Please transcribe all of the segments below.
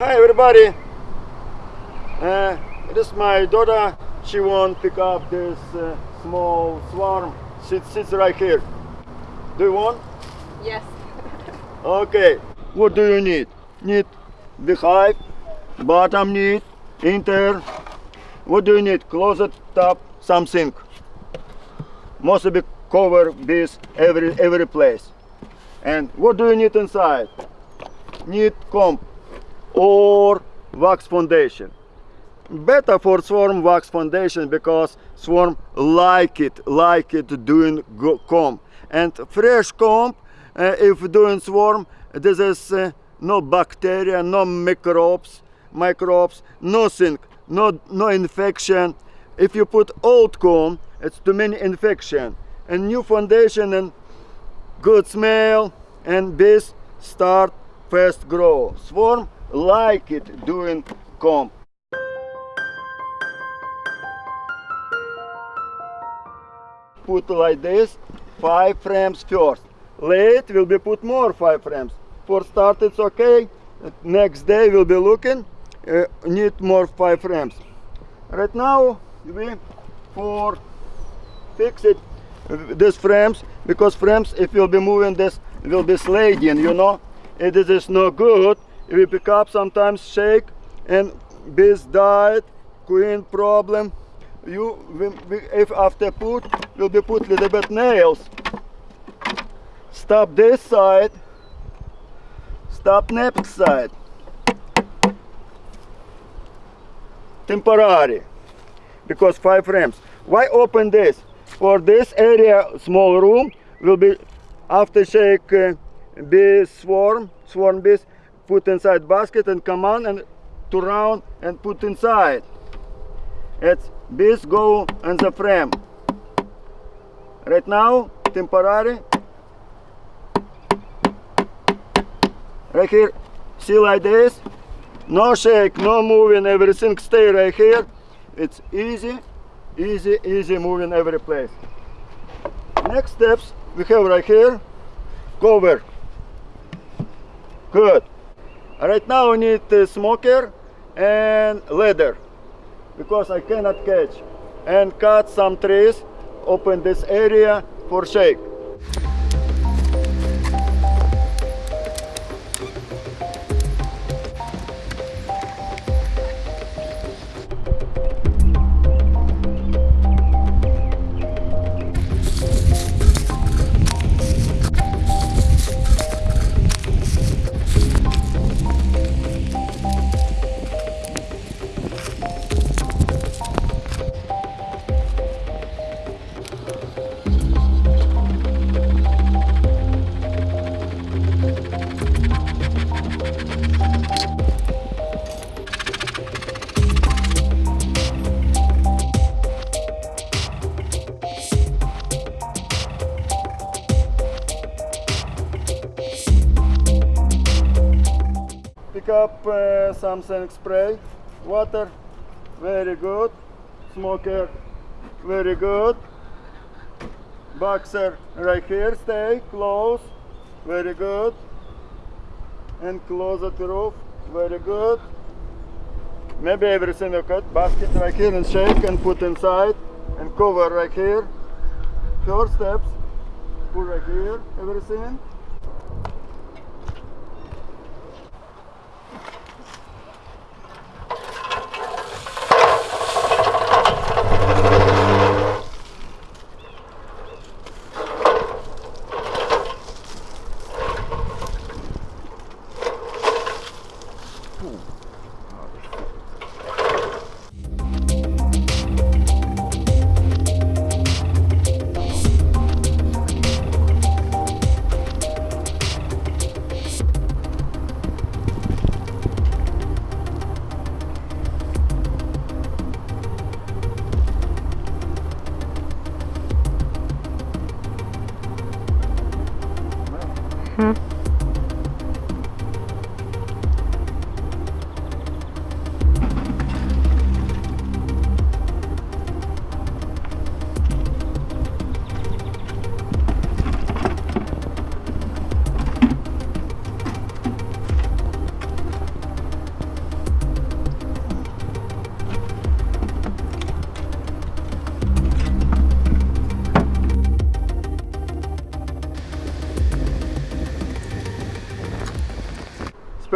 Hi everybody. Uh, this is my daughter. She won't pick up this uh, small swarm. She sits right here. Do you want? Yes. Okay. What do you need? Need the hive, bottom need, inter. What do you need? Closet, top, something. Mostly cover this every every place. And what do you need inside? Need comb or wax foundation. Better for swarm wax foundation because swarm like it, like it doing comb. And fresh comb, uh, if doing swarm, this is uh, no bacteria, no microbes, microbes, nothing, no no infection. If you put old comb, it's too many infection. And new foundation and good smell and bees start fast grow. Swarm like it doing comb. Put like this, five frames first. Late will be put more five frames. For start it's okay. Next day we'll be looking, uh, need more five frames. Right now we for fix it these frames because frames if you'll be moving this will be sliding you know it is no good we pick up sometimes shake and bees died queen problem you we, we, if after put will be put little bit nails. Stop this side. Stop next side. Temporary. Because five frames. Why open this? For this area small room will be after shake uh, swarm swarm bees put inside basket and come on and to round and put inside. It's bees go in the frame. Right now temporary. Right here see like this. No shake no moving everything stay right here. It's easy easy easy moving every place. Next steps we have right here cover. Good right now we need a smoker and ladder because I cannot catch and cut some trees open this area for shake something spray. Water. Very good. Smoker. Very good. Boxer right here. Stay close. Very good. And close the roof. Very good. Maybe everything okay basket right here and shake and put inside. And cover right here. First steps. Put right here. Everything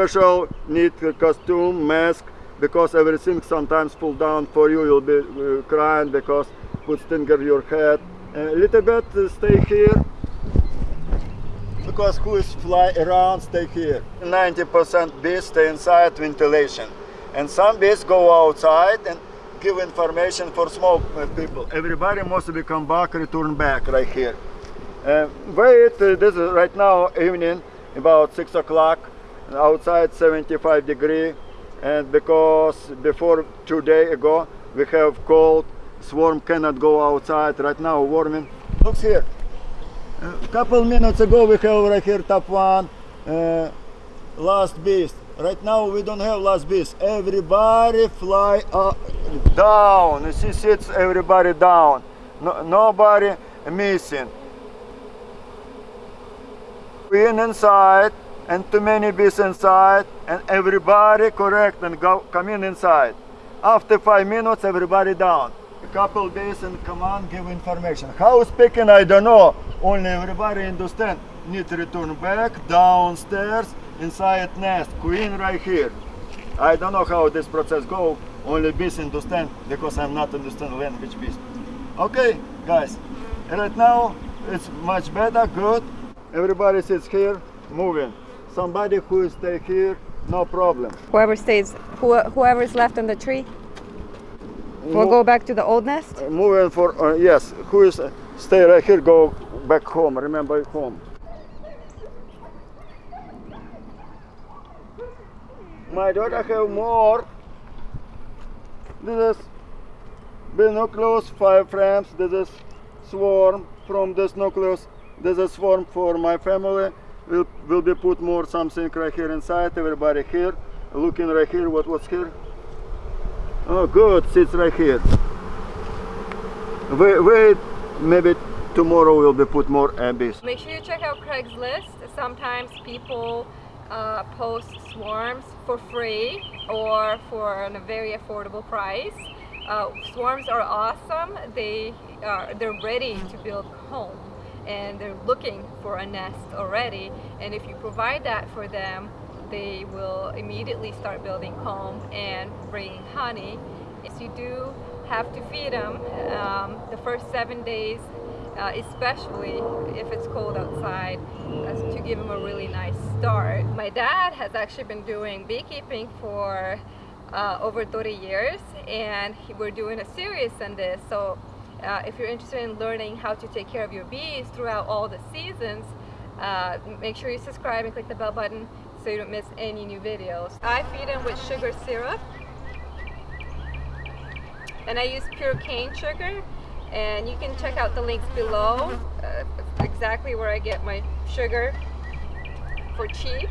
special need costume, mask, because everything sometimes fall down for you. You'll be uh, crying because put stinger your head. A little bit uh, stay here. Because who is fly around stay here. 90% bees stay inside ventilation. And some bees go outside and give information for smoke uh, people. Everybody must be come back return back right here. Uh, wait uh, this is right now evening about six o'clock outside 75 degree and because before two days ago we have cold swarm cannot go outside right now warming look here. A couple minutes ago we have right here top one uh, last beast. Right now we don't have last beast. Everybody fly up, down. You see sits everybody down. No, nobody missing. In inside and too many bees inside and everybody correct and go come in inside. After five minutes everybody down. A couple days and come on give information. How speaking i don't know. Only everybody understand. Need to return back downstairs inside nest queen right here. I don't know how this process go. Only bees understand because i'm not understand language bees. Okay guys. Right now it's much better good. Everybody sits here moving somebody who stay here no problem. Whoever stays, who, is left on the tree, will go back to the old nest. Uh, moving for uh, yes who is uh, stay right here go back home remember home. My daughter have more. This is binoculars five frames this is swarm from this nucleus this is swarm for my family will will be put more something right here inside everybody here looking right here what was here oh good sits right here Wait, wait, maybe tomorrow will be put more abyss. Make sure you check out Craigslist. Sometimes people uh, post swarms for free or for a very affordable price. Uh, swarms are awesome. They are they're ready to build home and they're looking for a nest already. And if you provide that for them, they will immediately start building comb and bringing honey. Yes, you do have to feed them um, the first seven days uh, especially if it's cold outside, to give them a really nice start. My dad has actually been doing beekeeping for uh, over 30 years, and he, we're doing a series on this. So, uh, if you're interested in learning how to take care of your bees throughout all the seasons, uh, make sure you subscribe and click the bell button so you don't miss any new videos. I feed them with sugar syrup, and I use pure cane sugar and you can check out the links below uh, exactly where I get my sugar for cheap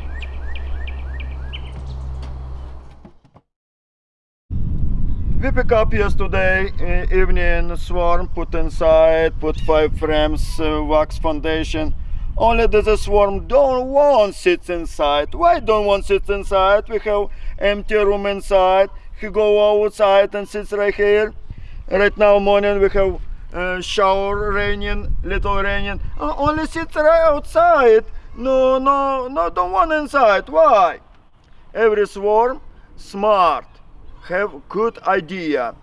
We pick up yesterday uh, evening swarm, put inside, put five frames uh, wax foundation. Only the swarm don't want sits inside. Why don't want sits inside? We have empty room inside. He go outside and sits right here. Right now morning we have uh, shower raining, little raining. Uh, only sits right outside. No, no, no, don't want inside. Why? Every swarm smart, have good idea.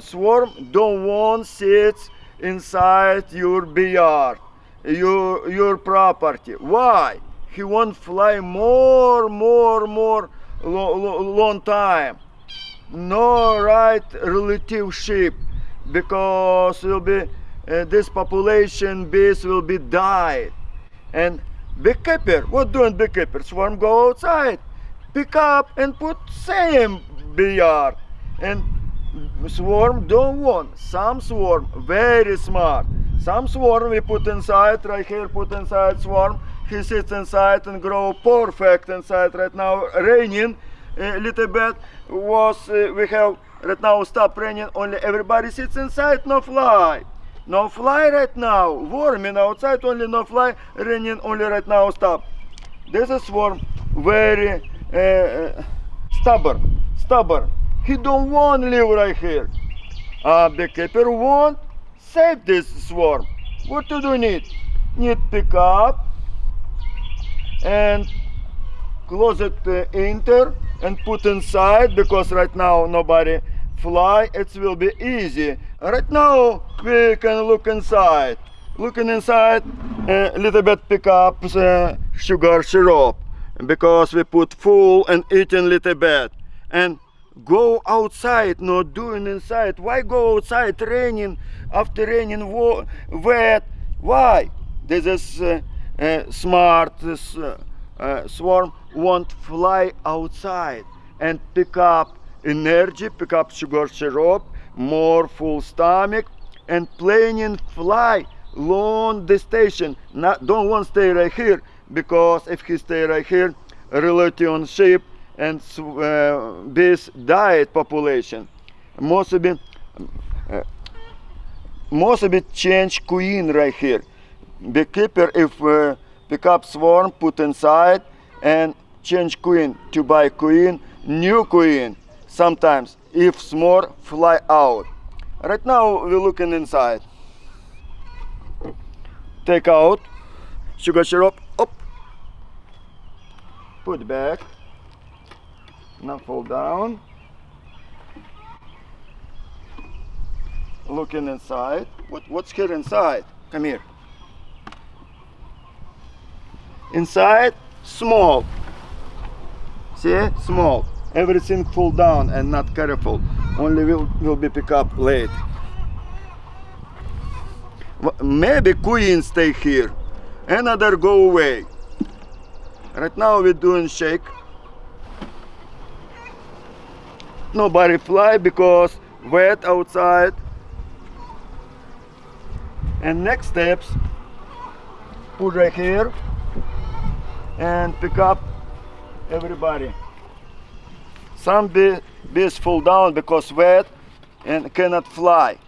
Swarm don't want sits inside your backyard, your your property. Why? He want fly more, more, more lo, lo, long time. No right relationship because will be uh, this population base will be died and beekeeper what doing beekeeper swarm go outside pick up and put same backyard and swarm don't want. Some swarm very smart. Some swarm we put inside right here put inside swarm. He sits inside and grow perfect inside right now. Raining a little bit was uh, we have right now stop raining only everybody sits inside no fly. No fly right now. Warming outside only no fly. Raining only right now stop. This is swarm very uh, uh, stubborn. Stubborn. He don't want live right here. Uh, beekeeper want save this swarm. What to do need need pick up and closet uh, enter and put inside because right now nobody fly. It will be easy. Right now we can look inside. Looking inside a little bit pick up the sugar syrup because we put full and eating little bit and go outside not doing inside. Why go outside raining after raining wet? Why? This is uh, uh, smart this uh, uh, swarm won't fly outside and pick up energy pick up sugar syrup more full stomach and planning fly. Long distance. Not don't want stay right here because if he stay right here relative on sheep and uh, this diet population of it uh, of change queen right here. Beekeeper if uh, pick up swarm put inside and change queen to buy queen new queen sometimes if small fly out. Right now we're looking inside. Take out sugar syrup up put back. Now fall down. Looking inside. What, what's here inside? Come here. Inside small. See? Small. Everything fall down and not careful. Only will will be pick up late. Maybe queen stay here. Another go away right now we're doing shake. Nobody fly because wet outside. And next steps put right here and pick up everybody. Some bee, bees fall down because wet and cannot fly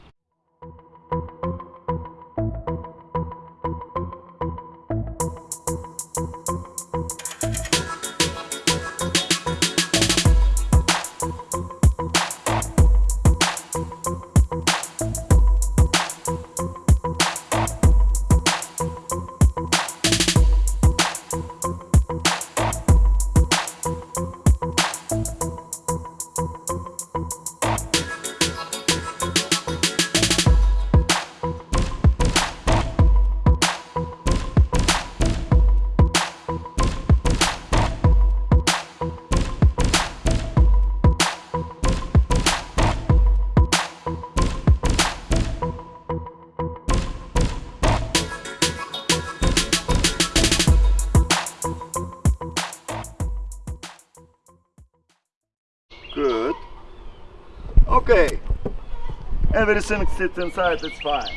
Everything sits inside, it's fine.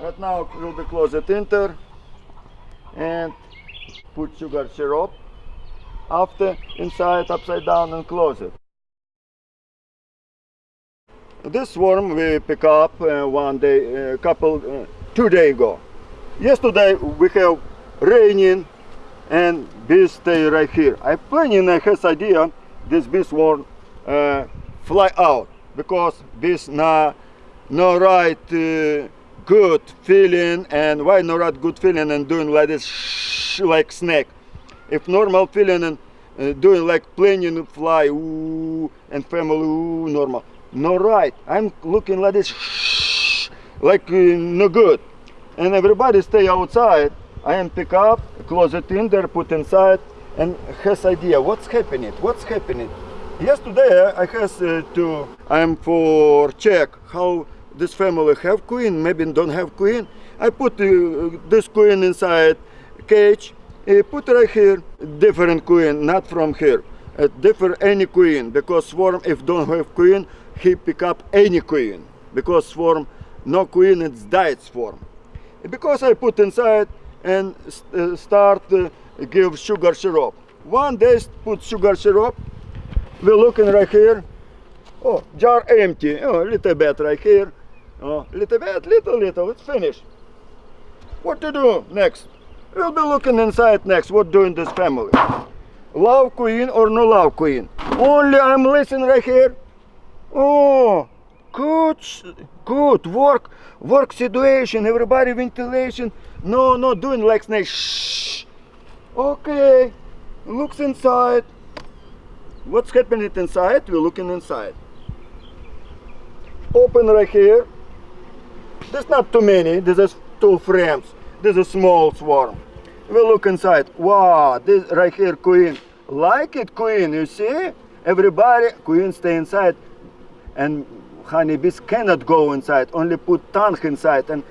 Right now we'll be close it enter and put sugar syrup. After inside upside down and close it. This worm we pick up uh, one day, a couple, uh, two day ago. Yesterday we have raining and bees stay right here. I planning I has idea this bees won't uh, fly out because bees na no right uh, good feeling and why no right good feeling and doing like this shh, like snake. If normal feeling and uh, doing like planning fly ooh, and family ooh, normal. No right. I'm looking like this shh, like uh, no good and everybody stay outside. I am pick up, close it in there, put inside, and has idea what's happening, what's happening. Yesterday I has uh, to, I'm for check how this family have queen, maybe don't have queen. I put uh, this queen inside cage, uh, put right here, different queen, not from here. Uh, different any queen, because swarm if don't have queen, he pick up any queen. Because swarm, no queen, it's died swarm because I put inside and st- uh, start uh, give sugar syrup. One day put sugar syrup. We're looking right here. Oh, jar empty. Oh, little bit right here. Oh, little bit, little, little. It's finished. What to do next? We'll be looking inside next. What doing this family? Love queen or no love queen? Only I'm listening right here. Oh, good, good work, work situation. Everybody ventilation. No, no, doing like snake. Shh. Okay, looks inside. What's happening inside? We're looking inside. Open right here. There's not too many. There's two frames. There's a small swarm. We look inside. Wow, this right here queen. Like it queen, you see? Everybody, queen stay inside. And honeybees cannot go inside. Only put tongue inside and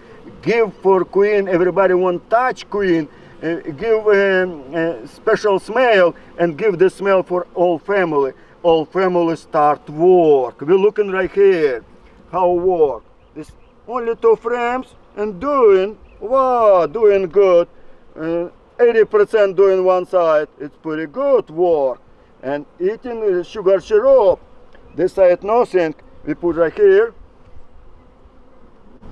give for queen. Everybody want touch queen. Uh, give um, a special smell and give the smell for all family. All family start work. We're looking right here. How work. Only two frames and doing wow, doing good. Uh, 80% doing one side. It's pretty good work. And eating sugar syrup. This side nothing. We put right here.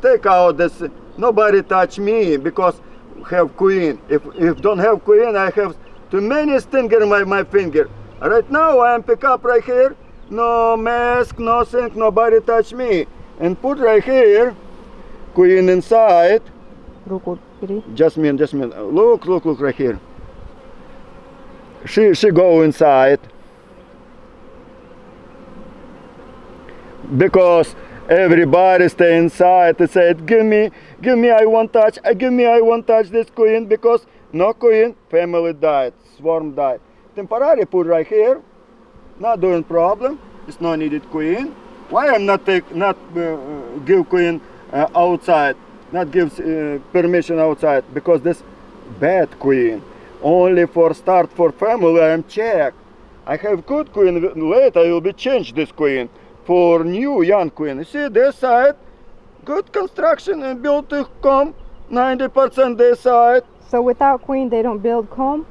Take out this. Nobody touch me because have queen. If if don't have queen, I have too many stinger in my, my finger. Right now I am pick up right here. No mask, nothing, nobody touch me and put right here queen inside Jasmine, Jasmine, look, look, look right here. She, she go inside. Because everybody stay inside they said, give me, give me, I won't touch, eh, give me, I won't touch this queen, because no queen, family died, swarm died. Temporary put right here, not doing problem, it's not needed queen. Why I'm not take not uh, give queen uh, outside, not give uh, permission outside because this bad queen. Only for start for family I am check. I have good queen. Later I will be change this queen for new young queen. You see this side, good construction and built to come. 90% this side. So without queen, they don't build comb?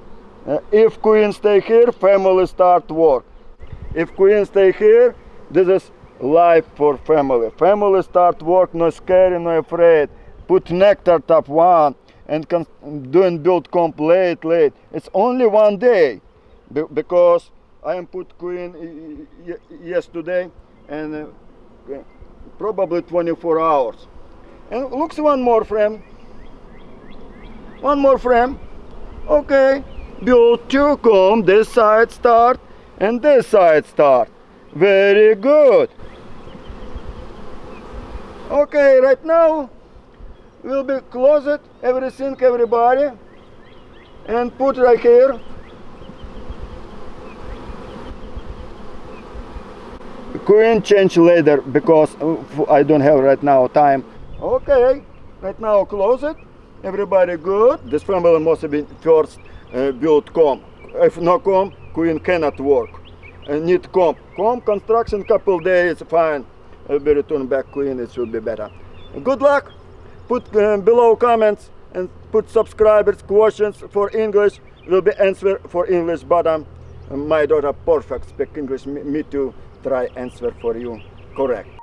Uh, if queen stay here, family start work. If queen stay here, this is life for family. Family start work, no scary, no afraid. Put nectar top one and doing build comb late. It's only one day Be- because I am put queen yesterday and uh, probably 24 hours. And looks one more frame. One more frame. Okay. Build two comb. This side start and this side start. Very good. Okay, right now will be closet everything, everybody, and put right here. Queen change later because I don't have right now time. Okay, right now close it. Everybody good. This family must been first uh, built comb. If no comb, queen cannot work. Uh, need comb. Comb construction couple days fine. Uh, be return back queen. It should be better. Good luck. Put uh, below comments and put subscribers questions for English. Will be answer for English. But um, my daughter perfect speak English. Me, me too. Try answer for you correct.